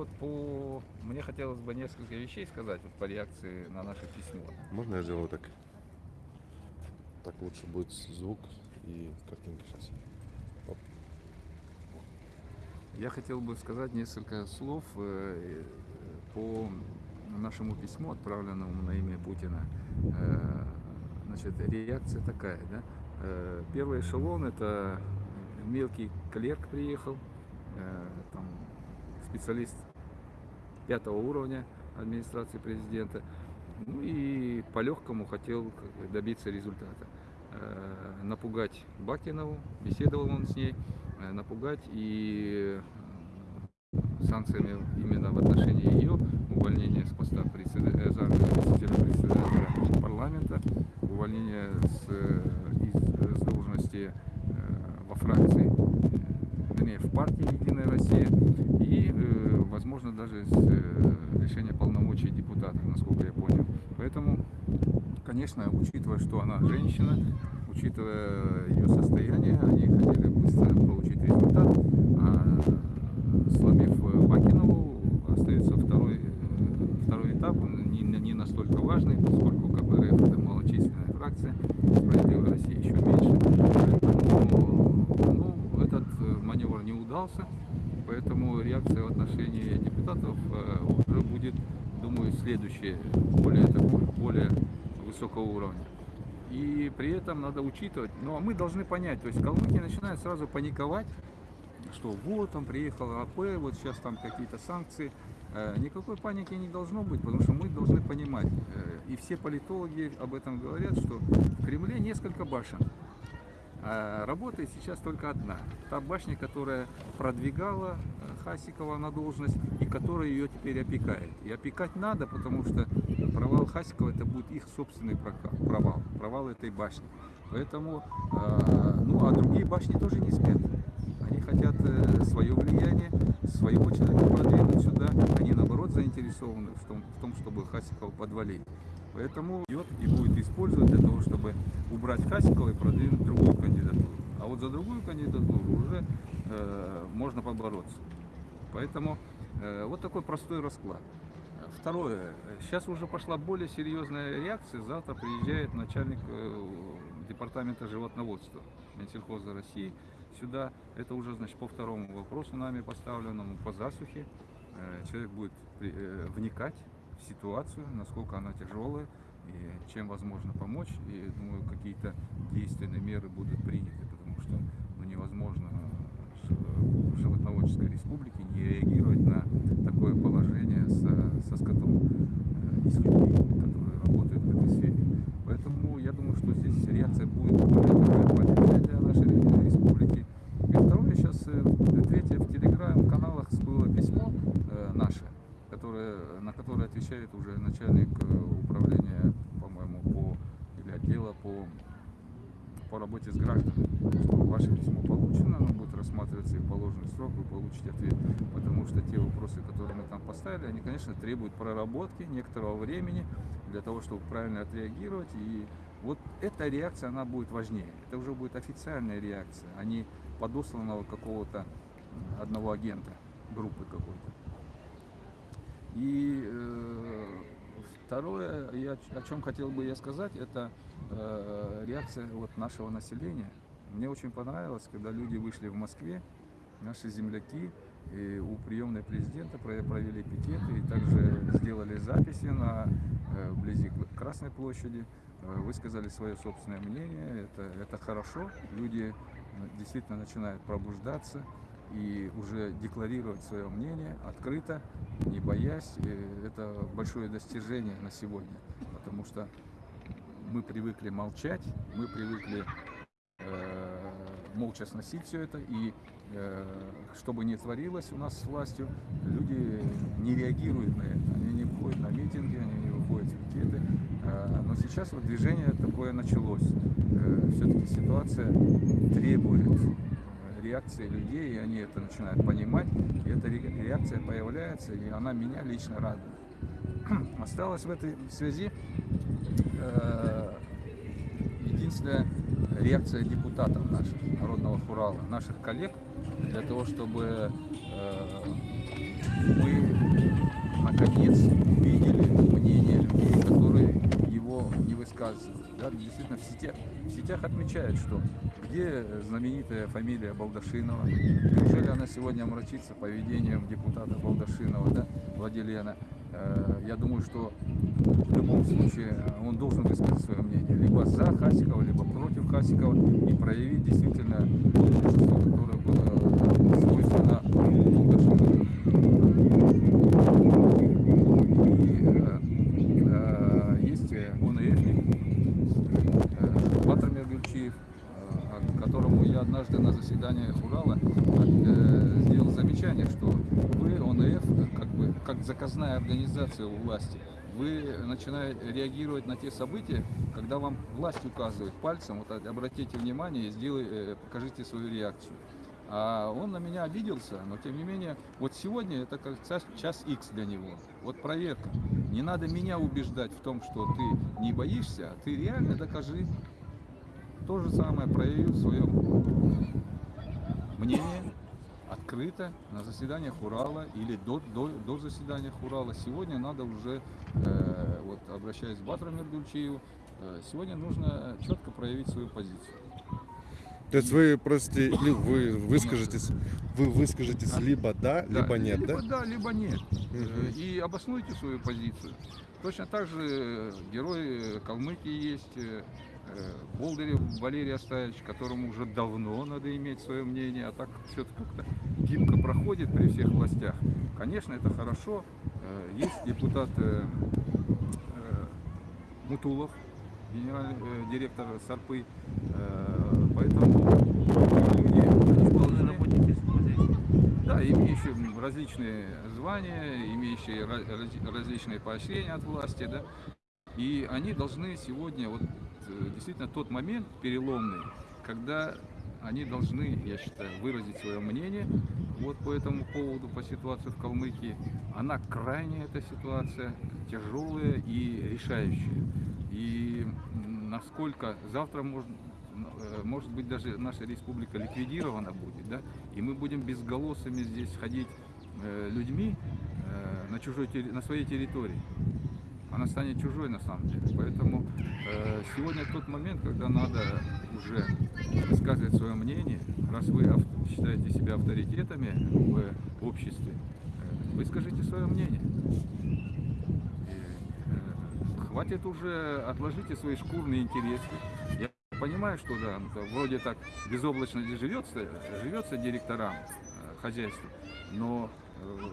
вот по... Мне хотелось бы несколько вещей сказать вот по реакции на наше письмо. Можно я сделаю так? Так лучше будет звук и картинка сейчас. Оп. Я хотел бы сказать несколько слов э, по нашему письму, отправленному на имя Путина. Э, Значит, реакция такая, да. Э, Первый эшелон это мелкий клерк приехал, э, там специалист пятого уровня администрации президента. Ну и по-легкому хотел добиться результата. Э, Напугать Бакинову, беседовал он с ней, э, напугать и э, санкциями именно в отношении ее увольнения с поста председа- заместителя председателя парламента, увольнения с, из, с должности во фракции, вернее, в партии Единая Россия и, возможно, даже с э, лишения полномочий депутатов, насколько я понял. Поэтому, конечно, учитывая, что она женщина, учитывая ее состояние, они хотели быстро получить результат, а сломив э, Бакинову, остается второй, э, второй этап, не, не настолько важный, поскольку КПРФ это малочисленная фракция, справедливая Россия еще меньше. Поэтому ну, этот э, маневр не удался, поэтому реакция в отношении депутатов э, уже будет, думаю, следующая, более такой, более высокого уровня. И при этом надо учитывать, ну а мы должны понять, то есть калмыки начинают сразу паниковать, что вот там приехал АП, вот сейчас там какие-то санкции. Э, Никакой паники не должно быть, потому что мы должны понимать, э, и все политологи об этом говорят, что в Кремле несколько башен. А работает сейчас только одна. Та башня, которая продвигала э, Хасикова на должность и которая ее теперь опекает. И опекать надо, потому что провал Хасикова это будет их собственный провал, провал этой башни. Поэтому, э, ну а другие башни тоже не спят. Они хотят э, свое влияние, своего человека продвинуть сюда. Они наоборот заинтересованы в том, в том чтобы Хасикова подвалить. Поэтому идет и будет использовать для того, чтобы убрать Хасикова и продвинуть другую кандидатуру. А вот за другую кандидатуру уже э, можно побороться. Поэтому э, вот такой простой расклад. Второе. Сейчас уже пошла более серьезная реакция. Завтра приезжает начальник э, департамента животноводства Минсельхоза России сюда. Это уже, значит, по второму вопросу нами поставленному, по засухе. Э, Человек будет э, вникать ситуацию, насколько она тяжелая и чем возможно помочь. И думаю, какие-то действенные меры будут приняты, потому что ну, невозможно э, в животноводческой республике не реагировать на такое положение со, со скотом э, и с людьми, которые работают в этой сфере. Поэтому я думаю, что здесь реакция будет более такая полезная для нашей ре- республики. И второе, сейчас третье в телеграм-каналах было письмо э, наше, которое, на которое отвечает уже начальник э, управления, по-моему, по или отдела по по работе с гражданами. Что ваше письмо получено, оно будет рассматриваться и в положенный срок, вы получите ответ. Потому что те вопросы, которые мы там поставили, они, конечно, требуют проработки некоторого времени для того, чтобы правильно отреагировать. И вот эта реакция, она будет важнее. Это уже будет официальная реакция, а не подосланного какого-то одного агента, группы какой-то. И э, второе, я, о чем хотел бы я сказать, это э, реакция вот нашего населения. Мне очень понравилось, когда люди вышли в Москве, наши земляки, и у приемной президента про- провели пикеты и также сделали записи на э, вблизи Красной площади, э, высказали свое собственное мнение. Это, это хорошо. Люди э, действительно начинают пробуждаться и уже декларировать свое мнение открыто, не боясь. И это большое достижение на сегодня, потому что мы привыкли молчать, мы привыкли э, молча сносить все это, и э, что бы ни творилось у нас с властью, люди не реагируют на это, они не выходят на митинги, они не выходят в пикеты, Э, но сейчас вот движение такое началось. Все-таки ситуация требует э, реакции людей, и они это начинают понимать, и эта ре- реакция появляется, и она меня лично радует. Осталось в этой связи э, единственная реакция депутатов наших, Народного Хурала, наших коллег, для того, чтобы э, мы наконец увидели мнение людей, которые не высказывают. Да, действительно, в сетях, в сетях отмечают, что где знаменитая фамилия Балдашинова, неужели она сегодня омрачится поведением депутата Балдашинова, да, Владилена. Э, Я думаю, что в любом случае он должен высказать свое мнение, либо за Хасикова, либо против Хасикова, и проявить действительно то мужество, которое было э, свойственно Балдашинову. И, э, э, есть э, ОНФник, э, Батрамир Гульчиев, э, которому я заседании Урала э, сделал замечание, что вы, ОНФ, как бы как заказная организация у власти, вы начинаете реагировать на те события, когда вам власть указывает пальцем, вот обратите внимание и сделай, э, покажите свою реакцию. А он на меня обиделся, но тем не менее, вот сегодня это как час, X для него. Вот проверка. Не надо меня убеждать в том, что ты не боишься, а ты реально докажи. То же самое проявил свое мнение открыто на заседаниях Урала или до, до, до заседания Урала. Сегодня надо уже, э, вот обращаясь к Батру Мергульчиеву, э, сегодня нужно четко проявить свою позицию. То есть вы просите, ли- вы выскажетесь, вы выскажетесь либо да, либо нет, да? Либо да, либо нет. Э, И обоснуйте свою позицию. Точно так же герой э, Калмыкии есть, э, Болдырев Валерий Оставич, которому уже давно надо иметь свое мнение, а так все-таки как-то гибко проходит при всех властях. Конечно, это хорошо. Э, Есть депутат э, э, Мутулов, генеральный э, директор Сарпы. Э, Поэтому да, имеющие различные звания, имеющие различные поощрения от власти, да, и они должны сегодня, вот э, действительно тот момент переломный, когда они должны, я считаю, выразить свое мнение вот по этому поводу, по ситуации в Калмыкии. Она крайняя, эта ситуация, тяжелая и решающая. И насколько завтра можно, э, может быть даже наша республика ликвидирована будет, да, и мы будем безголосыми здесь ходить э, людьми э, на чужой на своей территории. Она станет чужой на самом деле. Поэтому э, сегодня тот момент, когда надо уже высказывать свое мнение, раз вы считаете себя авторитетами в обществе, э, выскажите свое мнение. И, э, хватит уже, отложите свои шкурные интересы. Я понимаю, что да, ну, вроде так безоблачно живется, живется директорам э, хозяйства, но э,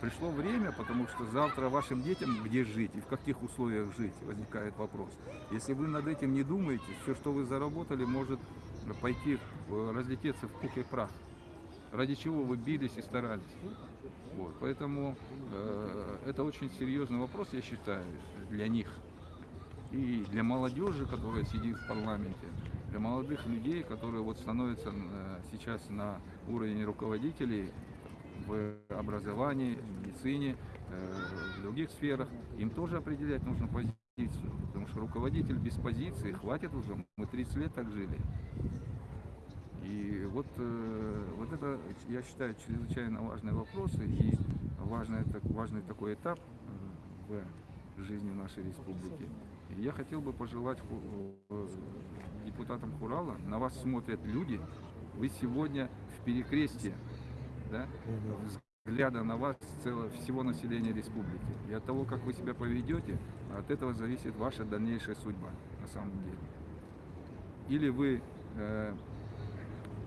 пришло время, потому что завтра вашим детям где жить и в каких условиях жить, возникает вопрос. Если вы над этим не думаете, все, что вы заработали, может пойти, разлететься в пух и прах. Ради чего вы бились и старались. Вот, поэтому э, это очень серьезный вопрос, я считаю, для них. И для молодежи, которая сидит в парламенте, для молодых людей, которые вот становятся э, сейчас на уровень руководителей в образовании, в медицине, э, в других сферах, им тоже определять нужно позицию. Потому что руководитель без позиции, хватит уже, мы 30 лет так жили. И вот, э, вот это, я считаю, чрезвычайно важный вопрос и важный, важный такой этап э, в жизни нашей республики. Я хотел бы пожелать депутатам Хурала, на вас смотрят люди, вы сегодня в перекрестии, да, взгляда на вас целого, всего населения республики. И от того, как вы себя поведете, от этого зависит ваша дальнейшая судьба, на самом деле. Или вы э,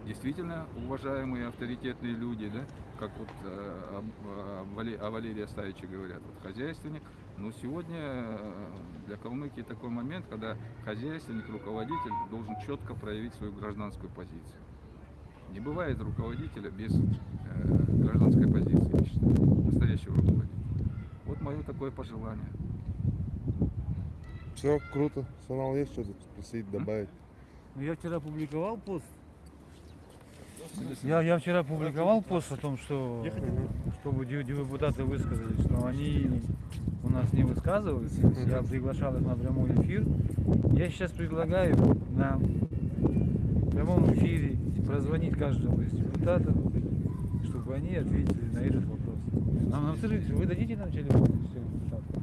действительно уважаемые, авторитетные люди, да, как вот э, о, о Вале- о Валерии Оставиче говорят, вот хозяйственник. Но сегодня э, для Калмыкии такой момент, когда хозяйственник, руководитель должен четко проявить свою гражданскую позицию. Не бывает руководителя без гражданской позиции, я считаю, настоящего руководителя. Вот мое такое пожелание. Все круто. Санал, есть что-то спросить, добавить? Ну, я вчера публиковал пост. Я, я вчера публиковал пост о том, что чтобы депутаты высказались, но они у нас не высказываются. Я приглашал их на прямой эфир. Я сейчас предлагаю на прямом эфире прозвонить каждому из депутатов, они ответили на этот вопрос. Нам, нам скажите, вы дадите нам телефон?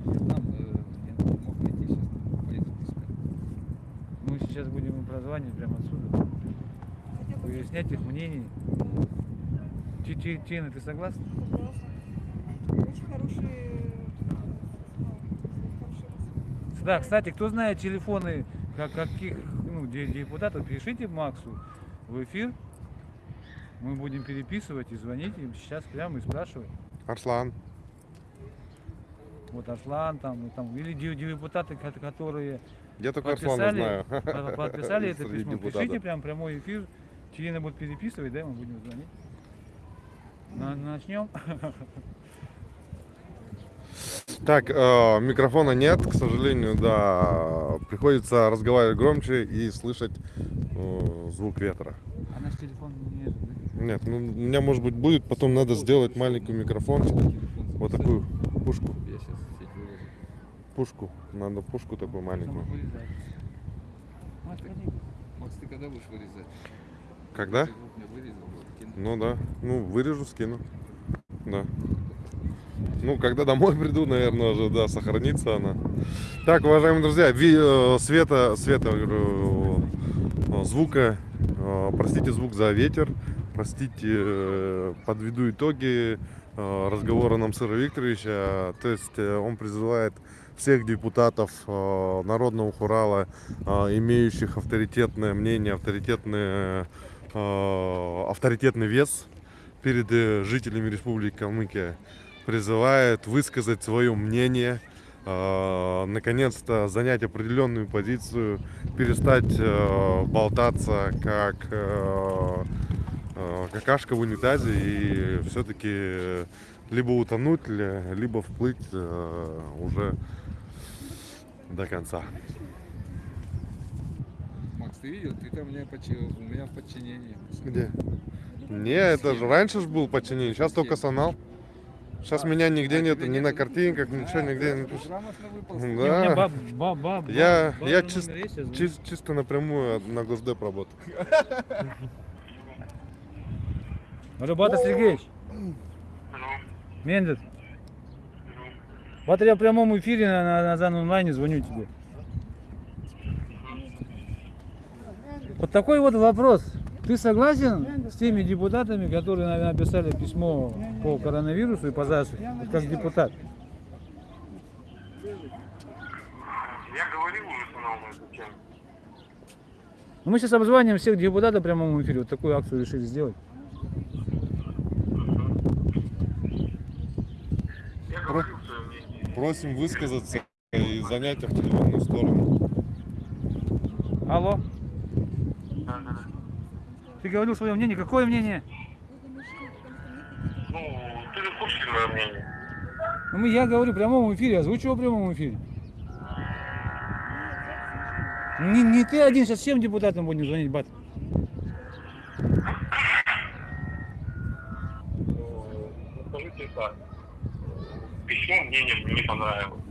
Нам э, я мог найти сейчас, поеду. Мы сейчас будем им прозванивать прямо отсюда. Выяснять их мнение. Тина, ты согласна? Очень хорошие, хорошие Да, кстати, кто знает телефоны как, каких ну, де- депутатов, пишите Максу в эфир. Мы будем переписывать и звонить им сейчас прямо и спрашивать. Арслан. Вот Аслан там, и там или де- депутаты, ко- которые Я только Арслана подписали, знаю. по- подписали это письмо. депутатов. Пишите прям прямой эфир. Тина будет переписывать, да, мы будем звонить. На- начнем. Так, э, микрофона нет, к сожалению, да. Приходится разговаривать громче и слышать э, звук ветра. А наш телефон не? Нет, ну у меня может быть будет, потом надо сделать маленький Телефон вот такую пушку, пушку, надо пушку такую маленькую. Макс, ты когда будешь вырезать? Когда? Ну да, ну вырежу, скину. Да. Ну, когда домой приду, наверное, уже, да, сохранится она. Так, уважаемые друзья, ви- э, света, света, э, звука, э, простите звук за ветер, простите, э, подведу итоги э, разговора Намсыра Викторовича. То есть э, он призывает всех депутатов Народного Хурала, имеющих авторитетное мнение, авторитетное, э, авторитетный вес перед жителями Республики Калмыкия, призывает высказать свое мнение, наконец-то занять определенную позицию, перестать болтаться как какашка в унитазе и все-таки либо утонуть, ли- либо вплыть э, уже до конца. Макс, ты видел? Ты там у меня, подчи- у меня в подчинении. Где? Не, это же раньше же был подчинение, сейчас только сонал. Сейчас меня нигде А нет, ни нет на картинках, ничего Да, нигде да, не выполз. Да. Баб, баб, баб, Я, баб- я чис- чис- чисто напрямую на Госдеп работаю. Рыбата Сергеевич. Мендет. Вот я в прямом эфире на, на, на Зан онлайне звоню тебе. Вот такой вот вопрос. Ты согласен с теми депутатами, которые на- написали письмо по коронавирусу и по ЗАСу, как депутат? Я говорил уже с на эту тему. Ну, мы сейчас обзваниваем всех депутатов в прямом эфире. Вот такую акцию решили сделать. Мнение. Просим высказаться и занять определенную сторону. Алло, Да, да, да. ты говорил свое мнение. Какое мнение? Ну, ты же курсе мое мнение. Ну, мы- я говорю в прямом эфире, озвучиваю в прямом эфире. Не, не ты один, сейчас всем депутатам будем звонить, бат. Ну, Письмо мне не, не понравилось.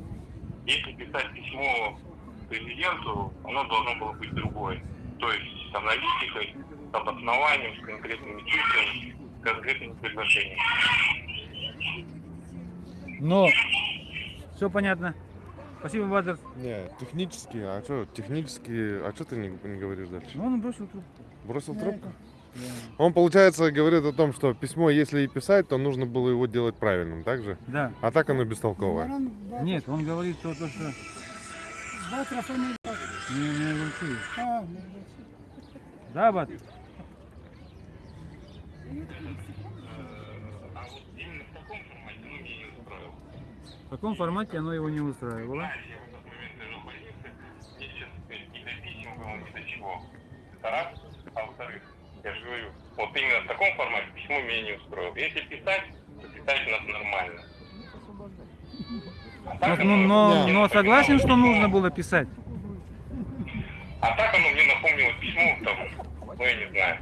Если писать письмо президенту, оно должно было быть другое. То есть с аналитикой, с обоснованием, с конкретными цифрами, с конкретными предложениями. Но все понятно. Спасибо, Батер. Не, технически, а что, технически, а что ты не, не говоришь дальше? Ну, он бросил трубку. Бросил трубку? Он, получается, говорит о том, что письмо, если и писать, то нужно было его делать правильным, так же? Да. А так оно бестолковое. Нет, он говорит то, то что... Не, не. Да, Бат? А вот именно в таком формате, ну, меня не устроило. В каком формате оно его не устраивало? Я в этот момент лежу в больнице, мне сейчас ни до писем было, ни до чего. Это раз. А во-вторых, я же говорю, вот именно в таком формате письмо меня не устроило. Если писать, то писать у нас нормально. А Но, так ну, но, но напоминало согласен, что нужно было писать? А так оно мне напомнило письмо, там, ну я не знаю,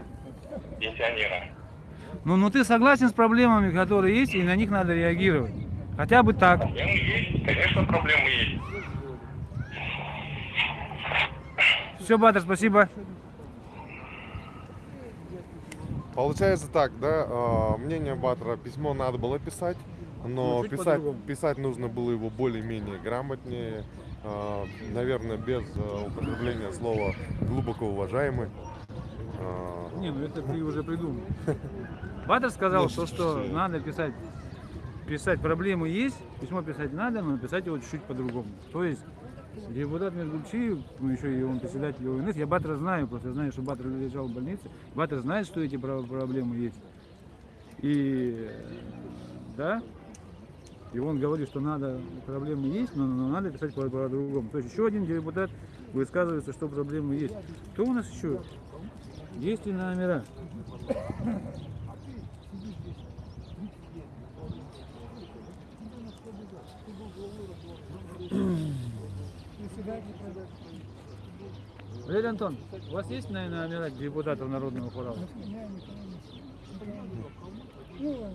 пенсионера. Ну, ну ты согласен с проблемами, которые есть, и на них надо реагировать. Хотя бы так. Проблемы есть, конечно, проблемы есть. Все, Батер, спасибо. Получается так, да, э, мнение Батра, письмо надо было писать, но Ну, писать, писать нужно было его более-менее грамотнее, а, наверное, без а, употребления слова глубоко уважаемый. А, Не, ну это ты уже придумал. Батер сказал, что, что надо писать, писать проблемы есть, письмо писать надо, но писать его чуть-чуть по-другому. То есть депутат Межгульчиев, ну еще и он председатель ОНС, я Батера знаю, просто знаю, что Батер лежал в больнице, Батер знает, что эти про- проблемы есть. И э, да, и он говорит, что надо, проблемы есть, но, но надо писать по- по-другому. То есть еще один депутат высказывается, что проблемы есть. Кто у нас еще? Есть ли номера? Валерий Антон, у вас есть наверное, номера депутатов Народного хора? Ну,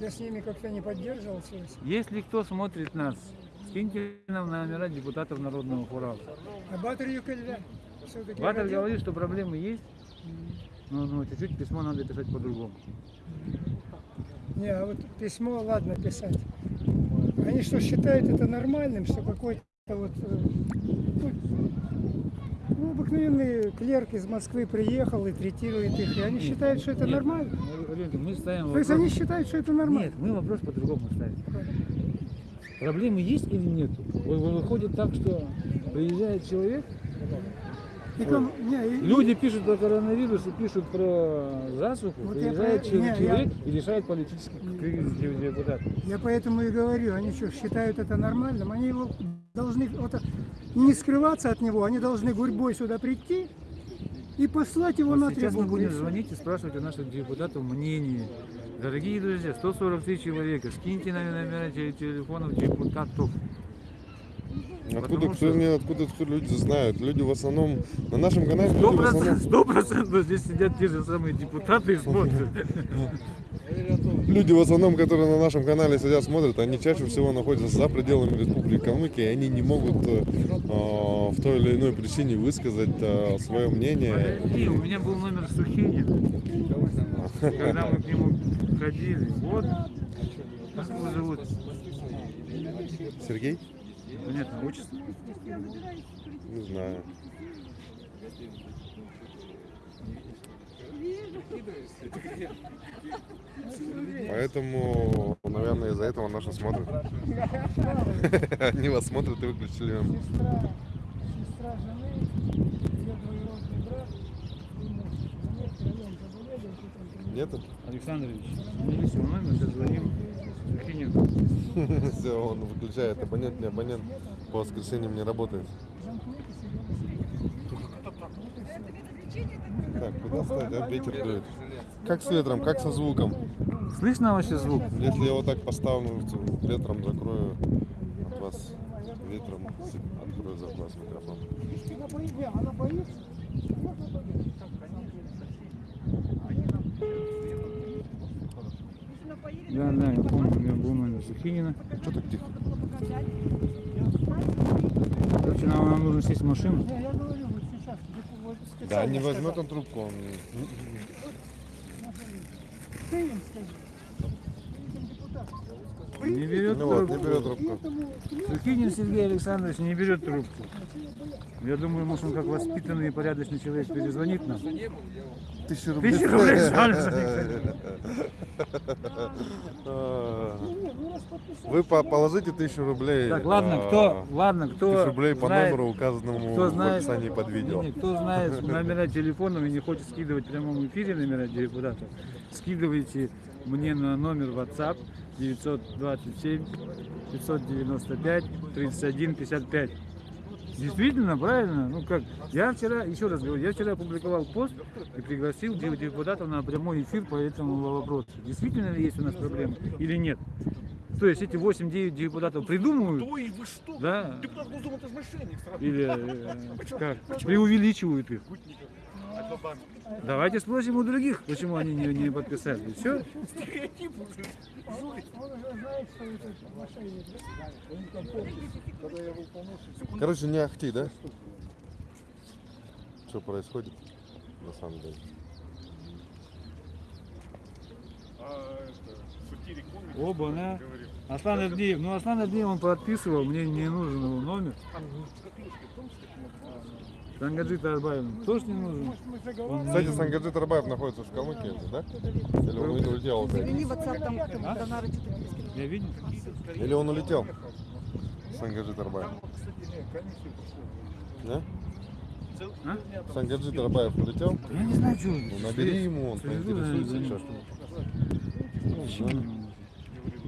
я с ними как-то не поддерживал связь. Если кто смотрит нас, скиньте нам номера депутатов Народного хора. А Батыр Юкельда все-таки Батер говорит, что проблемы есть, но ну, чуть-чуть письмо надо писать по-другому. Не, а вот письмо, ладно писать. Они что, считают это нормальным, что какой-то вот э, ну, ну, обыкновенный клерк из Москвы приехал и третирует их, и они считают, что это Нет, нормально. мы- Ленка, мы ставим То есть вопрос- они считают, что это нормально. Нет, мы вопрос по-другому ставим. Проблемы есть или нет? Выходит так, что приезжает человек, И там- не, и- люди пишут про коронавирус и пишут про засуху, Вот я приезжает про- чел- не, я- человек и решает политический кризис депутат. Я поэтому и говорю, они что, считают это нормальным? Они его должны вот, не скрываться от него, они должны гурьбой сюда прийти и послать его на Вот сейчас мы будем звонить и спрашивать у наших депутатов мнение. Дорогие друзья, 143 человека, скиньте нам номера те- телефонов депутатов. Откуда, кто, что- не, откуда кто люди знают? Люди в основном на нашем канале Сто процентов, здесь сидят те же самые депутаты и смотрят. Люди в основном, которые на нашем канале сидят, смотрят, они чаще всего находятся за пределами Республики Калмыкия, и они не могут э, э, в той или иной причине высказать э, свое мнение. Подожди, у меня был номер Сухинин, когда мы к нему ходили. Вот, как его зовут? Сергей? Понятно, отчество. Не знаю. Поэтому, наверное, из-за этого наши смотрят. Они вас смотрят и выключили. Сестра, сестра жены, ее двоюродный брат, и муж. Заметьте, район заболели, и тут он приехал. Нету? Александрович, сменили свой номер, сейчас звоним Сухинину. Все, он выключает. Абонент, не абонент. По воскресеньям не работает. Так, куда стать, а? Ветер дует. Как с ветром, как со звуком. Слышно вообще звук? Если я вот так поставлю, ветром закрою от вас ветром открою за вас микрофон. Она боится, не, она боится. Да, да, я помню, у меня был номер Сухинина. Что так тихо? Короче, нам, нам нужно сесть в машину. Я говорю, вот сейчас. вот Да, не возьмет он трубку, он... Ты им скажи. Не берет Ну вот, не берет трубку. Сухинин Сергей Александрович не берет трубку. Я думаю, может, он как воспитанный и порядочный человек перезвонит нам. Тысячу рублей. Тысячу рублей. А. Вы по- положите тысячу рублей. Так, ладно, а, кто, ладно, кто Тысячу рублей по знает, номеру, указанному кто в знает, описании под видео. Не, не, кто знает номера телефонов и не хочет скидывать в прямом эфире номера депутатов, скидывайте мне на номер WhatsApp 927 595 31 55. Действительно, правильно? Ну как, я вчера, еще раз говорю, я вчера опубликовал пост и пригласил де- депутатов на прямой эфир по этому вопросу. Действительно ли есть у нас проблемы или нет? То есть эти 8-9 депутатов придумывают, Ой, вы что? да, Депутат Госдумы это же мошенник сразу. или э, как, преувеличивают их. Давайте спросим у других, почему они не, не подписали. Все. Стереотип уже. Он уже знает, что это мошенник. да? Короче, не ахти, да? Что происходит на самом деле? А. Оба, да? Говорил. Аслан Авдеев. Ну, Аслан Авдеев, он подписывал, мне не нужен его номер. Сангаджит Арбаев тоже не нужен. Кстати, Сангаджит Арбаев находится в Калмыкии, да? Или он улетел? Завели WhatsApp там, А? Донара что-то. Я видел? Или он улетел? Сангаджит Арбаев. Да? А? Сангаджит Арбаев улетел? Я не знаю, что. Ну, набери ему, он поинтересуется сейчас.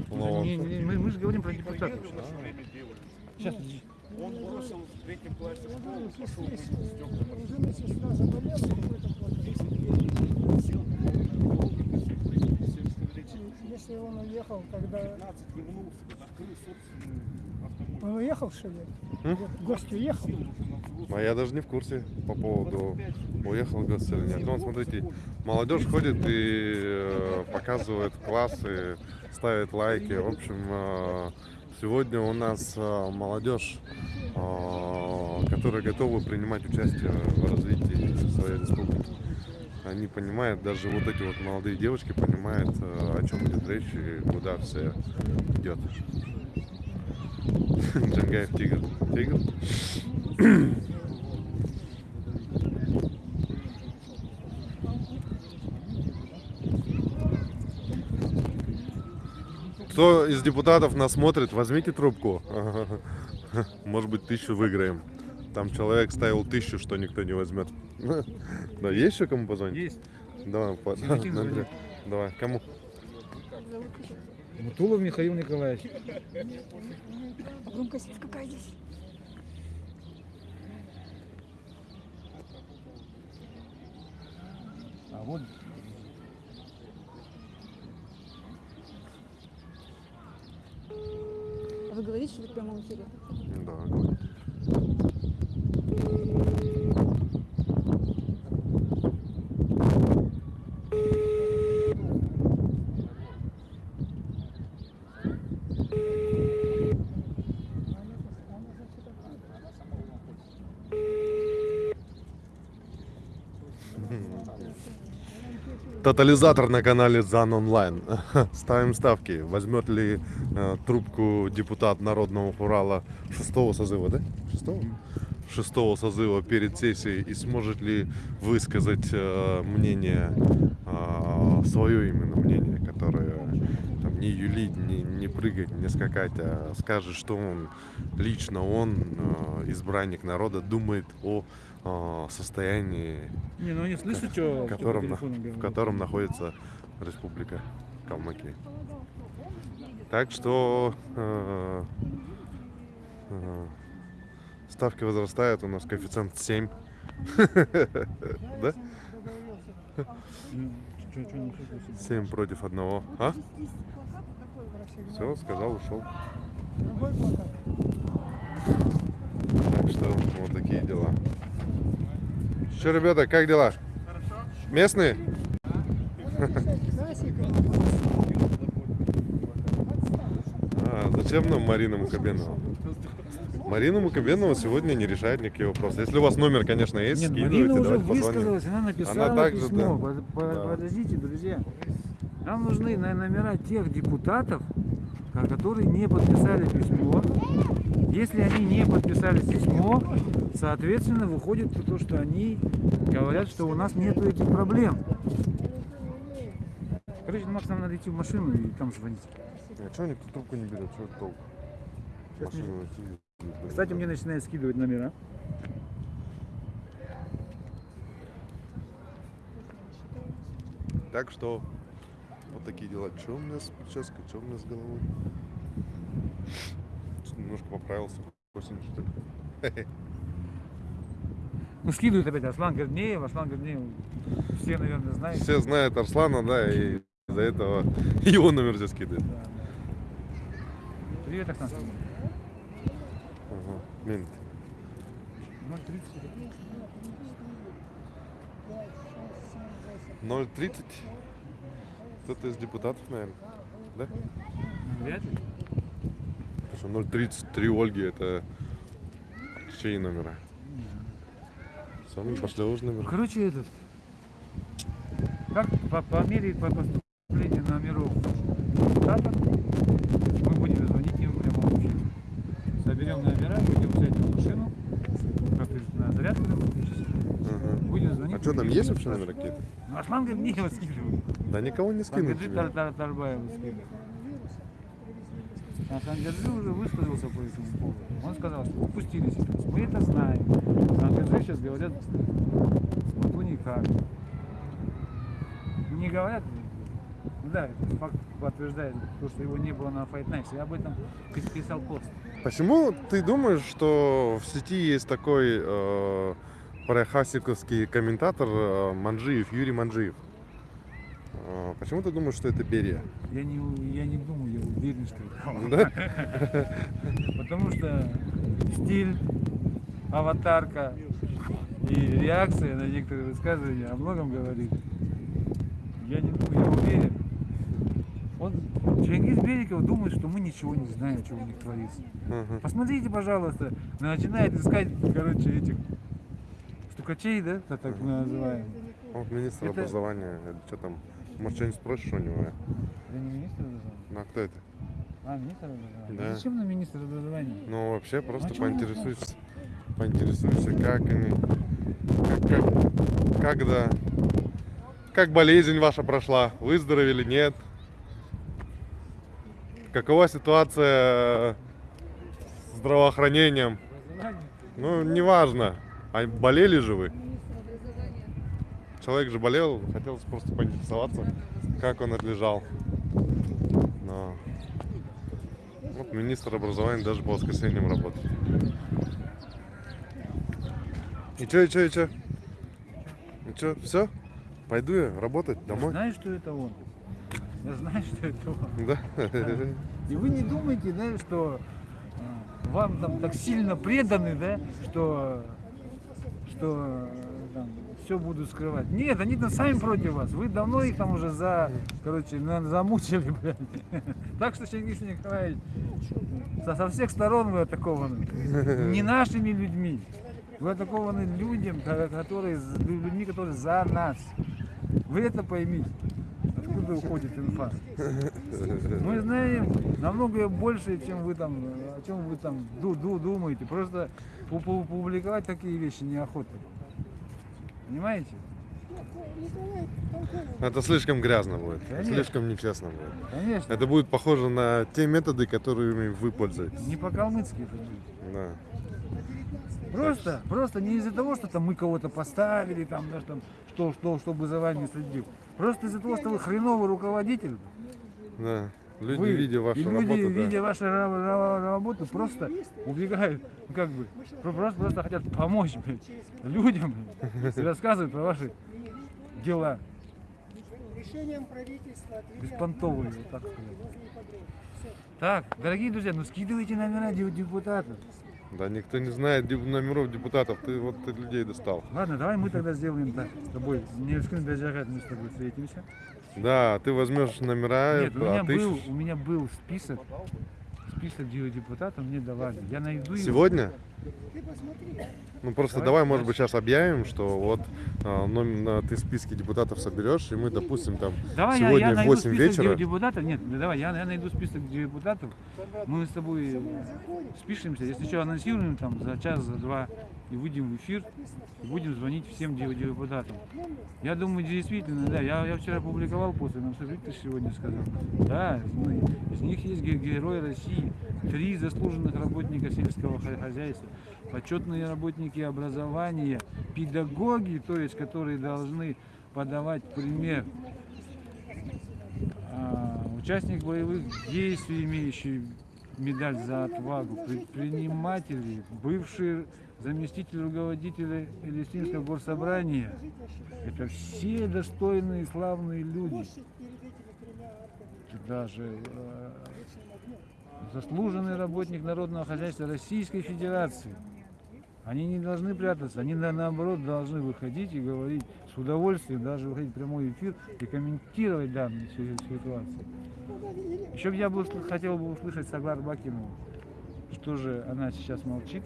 Ну, не- не- мы, мы же говорим про депутатов. Сейчас, подожди. Он бросил в третьем классе школу, Если, пошел заболела, какой-то плохой. Если он уехал, тогда... 15 вернулся, открыл собственную автомобиль. Он уехал, что ли? М? Гость уехал? А я даже не в курсе по поводу уехал гость или нет. Вон, смотрите, молодежь ходит и э, показывает классы, ставит лайки. В общем, э, сегодня у нас э, молодежь, э, которая готова принимать участие в развитии своей республики. Они понимают, даже вот эти вот молодые девочки понимают, э, о чем идет речь и куда все идет. Джангаев тигр. Тигр? Кто из депутатов нас смотрит, возьмите трубку. Может быть, тысячу выиграем. Там человек ставил тысячу, что никто не возьмет. Да, есть еще кому позвонить? Есть. Давай, по-. Давай, кому? Мутулов Михаил Николаевич. А громкость какая здесь? А вот вы говорите, что вы в прямом эфире? Да, говори. Тотализатор на канале ЗАН Онлайн. Ставим ставки. Возьмет ли э, трубку депутат Народного Урала шестого созыва, да? Шестого? Шестого созыва перед сессией и сможет ли высказать э, мнение, э, свое именно мнение, которое там, не юлить, не, прыгать, не скакать, а скажет, что он лично он, э, избранник народа, думает о э, состоянии Не, ну они слышат, что в котором, в котором находится Республика Калмыкия. Так что э, э, ставки возрастают, у нас коэффициент 7. Да? Ну, чё- чё не слышно? 7 против одного. А? Все, сказал, ушел. Так что вот такие дела. Что, ребята, как дела? Местные? Классика. А, зачем нам Марина Мукабенова? Марина Мукабенова сегодня не решает никакие вопросы. Если у вас номер, конечно, есть, Нет, скидывайте, Марина уже давайте позвоним. высказалась, она написала Она также, письмо. да. Под- по- Да. Подождите, друзья. Нам нужны номера тех депутатов, которые не подписали письмо. Если они не подписали письмо, соответственно, выходит то, что они говорят, что у нас нет этих проблем. Короче, Макс, нам надо идти в машину и там звонить. А что никто трубку не берет? Что толк? Машину. Кстати, мне начинает скидывать номера. Так что вот такие дела. Что у меня с прической, что у меня с головой? Немножко поправился. Осень, что ли? Ну, скидывает опять Аслан Горднеев, Аслан Горднеев. Все, наверное, знают. Все знают Арслана, да, и из-за этого его номер здесь скидывает. Да, да. Привет, Оксан. Ага. Блин, 030. 0.30. Кто-то из депутатов, наверное. Да? Вряд ли. 033 Ольги это чей номера? Самый пошлёвый номер. Короче, этот. Как по, по мере по поступлению номеров штата мы будем звонить им прямо вообще. Соберем номера, будем взять машину, как на зарядку, Ага депутатов Что там, есть вообще номера какие-то? Ну, Аслан говорит, мне его скидывают. Да никого не скинут тебе. Тар- Тар- Тарбаеву скидывают. А Сангаджи уже высказался по этому поводу. Он сказал, что упустили ситуацию. Мы это знаем. Сангаджи сейчас говорят, ну никак. Не говорят, да, факт подтверждает то, что его не было на Fight Nights. Я об этом пис- писал пост. Почему ты думаешь, что в сети есть такой э, парахасиковский комментатор э, Манджиев, Юрий Манджиев? Э, почему ты думаешь, что это Берия? Я не, я не думаю, я уверен, что это. Да? Потому что стиль, аватарка и реакция на некоторые высказывания о многом говорит. Я не думаю, я уверен. Он, Чингис Бериков думает, что мы ничего не знаем, что у них творится. Посмотрите, пожалуйста, начинает искать, короче, этих стукачей, да, так, так мы называем. Он министр Это- образования. Что там? Может, что-нибудь спросишь у него? Я не министр образования. Ну, а кто это? А, министр образования? Да. А Зачем нам министр образования? Ну, вообще, просто А чё он поинтересуешься. Поинтересуешься, как они... Как, как- когда... Как болезнь ваша прошла? Выздоровели, нет? Какова ситуация с здравоохранением? Ну, неважно. А болели же вы? Человек же болел, хотелось просто поинтересоваться, как он отлежал. Но... Вот министр образования даже по воскресеньям работает. И чё, и чё, и чё? И чё, все? Пойду я работать Я домой. знаю, что это он. Я знаю, что это он. Да? И вы не думаете, да, что э, вам там так сильно преданы, да, что, что все будут скрывать. Нет, они там сами против вас. Вы давно их там уже за, короче, замучили, блядь. Так что, Чингис Николаевич, со, со всех сторон вы атакованы. Не нашими людьми. Вы атакованы людям, ко- которые, людьми, которые за нас. Вы это поймите. Откуда уходит инфа? Мы знаем намного больше, чем вы там, о чем вы там ду- ду- думаете. Просто пу- пу- публиковать такие вещи неохота. Понимаете? Это слишком грязно будет. Конечно. Слишком нечестно будет. Конечно. Это будет похоже на те методы, которыми вы пользуетесь. Не по-калмыцки это будет. Да. Просто, просто не из-за того, что там мы кого-то поставили, там, да, там, что, что, чтобы за вами следил. Просто из-за того, что вы хреновый руководитель. Да. Люди, вы, видя вашу и люди, работу, да. видя вашу ра- ра- работу, просто убегают, ну, как бы, про- просто, просто хотят помочь блядь, людям блядь, и рассказывают про ваши дела. Решением правительства Беспонтовые, вот так сказать. Так, дорогие друзья, ну скидывайте номера де- депутатов. Да, никто не знает номеров депутатов. Ты вот ты людей достал. Ладно, давай мы тогда сделаем так с тобой. Не скрин даже мы с тобой встретимся. Да, ты возьмешь номера, Нет, у меня, а ты был, у меня был список, список де- депутатов мне давали. Я найду его. сегодня? Ну просто Давай, давай, может быть, сейчас объявим, что вот а, номер, а, ты списки депутатов соберешь, и мы, допустим, там Давай сегодня я в найду 8 список вечера. де- депутатов. Нет, да давай, я, я найду список депутатов. Мы с тобой спишемся. Если что, анонсируем там за час, за два и выйдем в эфир и будем звонить всем де- депутатам. Я думаю, действительно, да. Я, я вчера публиковал после, но смотри, ты сегодня сказал. Да, ну, из них есть ге- герои России, три заслуженных работника сельского хо- хозяйства, почетные работники образования, педагоги, то есть которые должны подавать пример а, участник боевых действий, имеющий медаль за отвагу, предприниматели, бывший заместитель руководителя Палестинского горсобрания. Это все достойные славные люди. Даже э, заслуженный работник народного хозяйства Российской Федерации. Они не должны прятаться, они на- наоборот должны выходить и говорить с удовольствием, даже выходить в прямой эфир и комментировать данную си- ситуацию. Еще бы я бы усл- хотел бы услышать Саглар Бакинову, что же она сейчас молчит,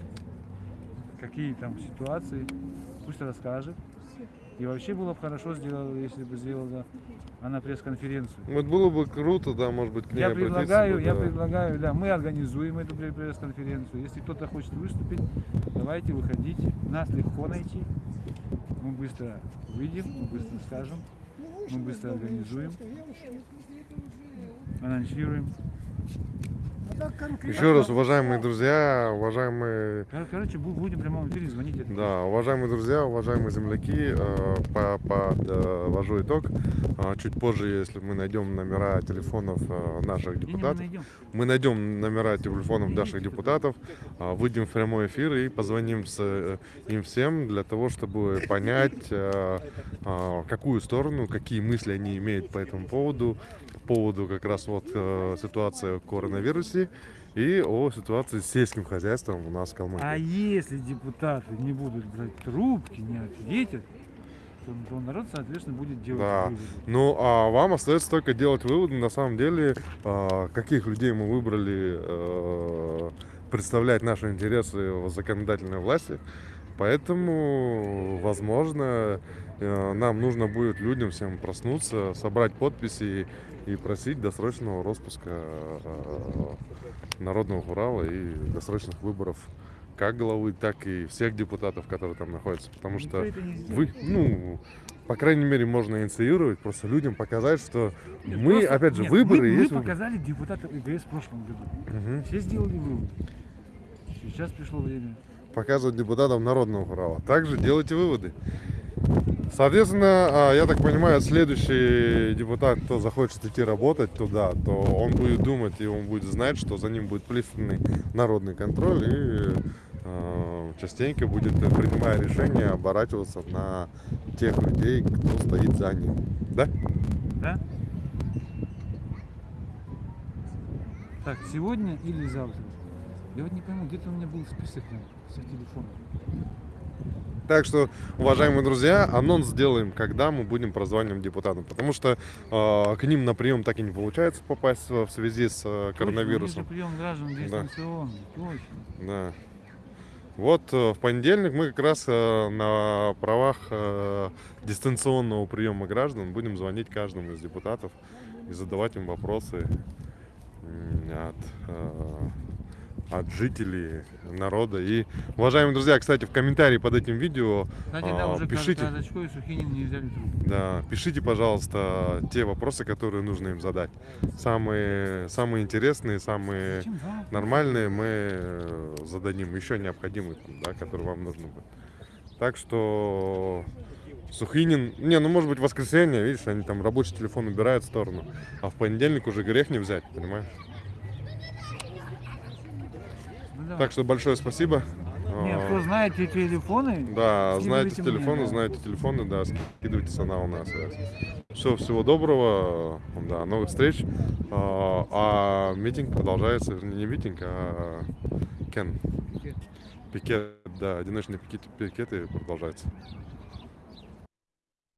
какие там ситуации, пусть расскажет. И вообще было бы хорошо сделала, если бы сделала она пресс-конференцию. Вот было бы круто, да, может быть, к ней Я предлагаю, бы, я да. предлагаю, да, мы организуем эту пре- пресс-конференцию. Если кто-то хочет выступить, давайте выходите. Нас легко найти. Мы быстро выйдем, мы быстро скажем, мы быстро организуем, анонсируем. Еще раз, уважаемые друзья, уважаемые Кор- Короче, бу- будем в прямом эфире звонить. Да, уважаемые друзья, уважаемые земляки, э, по- подвожу итог. А, Чуть позже, если мы найдем номера телефонов э, наших депутатов, мы найдем номера телефонов наших депутатов, а, выйдем в прямой эфир и позвоним с э, им всем для того, чтобы понять, э, а, какую сторону, какие мысли они имеют по этому поводу, по поводу как раз вот э, ситуации в коронавирусе и о ситуации с сельским хозяйством у нас в Калмыкии. А если депутаты не будут брать трубки, не ответят, то, то народ, соответственно, будет делать Да. выводы. Ну, а вам остается только делать выводы, на самом деле, а, каких людей мы выбрали э, представлять наши интересы в законодательной власти. Поэтому, возможно, э, нам нужно будет людям всем проснуться, собрать подписи и просить досрочного распуска э, Народного Урала и досрочных выборов как главы, так и всех депутатов, которые там находятся. Потому что вы, ну, по крайней мере, можно инициировать, просто людям показать, что Нет, мы, просто- опять же, нет, выборы мы, мы есть выборы. показали депутатов ИГС в прошлом году. Мгм. Все сделали вывод. Сейчас пришло время. Показывать депутатам народного права. Также делайте выводы. Соответственно, а, я так понимаю, следующий депутат, кто захочет идти работать туда, то он будет думать и он будет знать, что за ним будет пристальный народный контроль и э, частенько будет, э, принимая решения, оборачиваться на тех людей, кто стоит за ним. Да? Да? Так, сегодня или завтра? Я вот не пойму, где-то у меня был список на всех. Так что, уважаемые друзья, анонс сделаем, когда мы будем прозванивать депутатам. Потому что э, к ним на прием так и не получается попасть в связи с э, коронавирусом. Прием граждан дистанционный, точно. Да. Вот э, в понедельник мы как раз э, на правах э, дистанционного приема граждан будем звонить каждому из депутатов и задавать им вопросы от, от жителей народа. И, уважаемые друзья, кстати, в комментарии под этим видео Кстати, да, А, уже пишите. И Сухинин не взяли трубку. Да, пишите, пожалуйста, те вопросы, которые нужно им задать. Самые, самые интересные, самые Зачем нормальные мы э, зададим. Еще необходимые, да, которые вам нужны будут. Так что Сухинин, не, ну может быть в воскресенье, видишь, они там рабочий телефон убирают в сторону, а в понедельник уже грех не взять, понимаешь? Давай. Так что большое спасибо. Не, А, кто знает те телефоны, Да, знаете мне, телефоны, да. знаете телефоны, да, скидывайте на на связь. Все, всего доброго, да, новых встреч. А, а митинг продолжается, не митинг, а кен. Пикет. Пикет, да, одиночные пикеты, пикеты продолжаются.